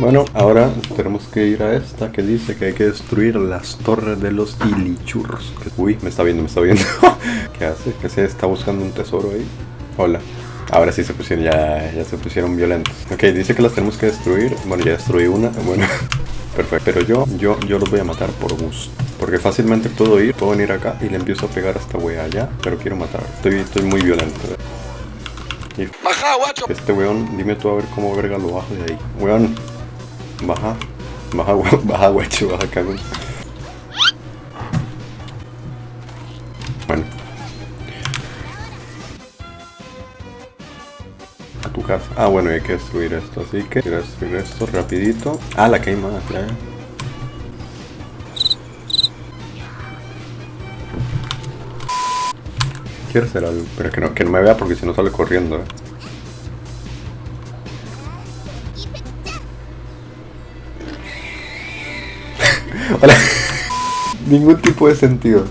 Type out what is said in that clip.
Bueno, ahora tenemos que ir a esta que dice que hay que destruir las torres de los ilichurros. Uy, me está viendo, me está viendo. ¿Qué hace? ¿Qué se está buscando un tesoro ahí? Hola. Ahora sí se pusieron, ya, ya se pusieron violentos. Ok, dice que las tenemos que destruir. Bueno, ya destruí una. Bueno, perfecto. Pero yo, yo, yo los voy a matar por gusto. Porque fácilmente puedo ir, puedo venir acá y le empiezo a pegar a esta wea allá. Pero quiero matar. Estoy, estoy muy violento. Y Baja, guacho. este weón, dime tú a ver cómo verga lo bajo de ahí. Weón, baja. Baja, baja, guacho, baja, cagón. Bueno. A tu casa. Ah, bueno, hay que destruir esto, así que quiero destruir esto rapidito. Ah, la que hay más. Quiero hacer algo, pero que no, que no me vea porque si no sale corriendo, eh. Ningún tipo de sentido.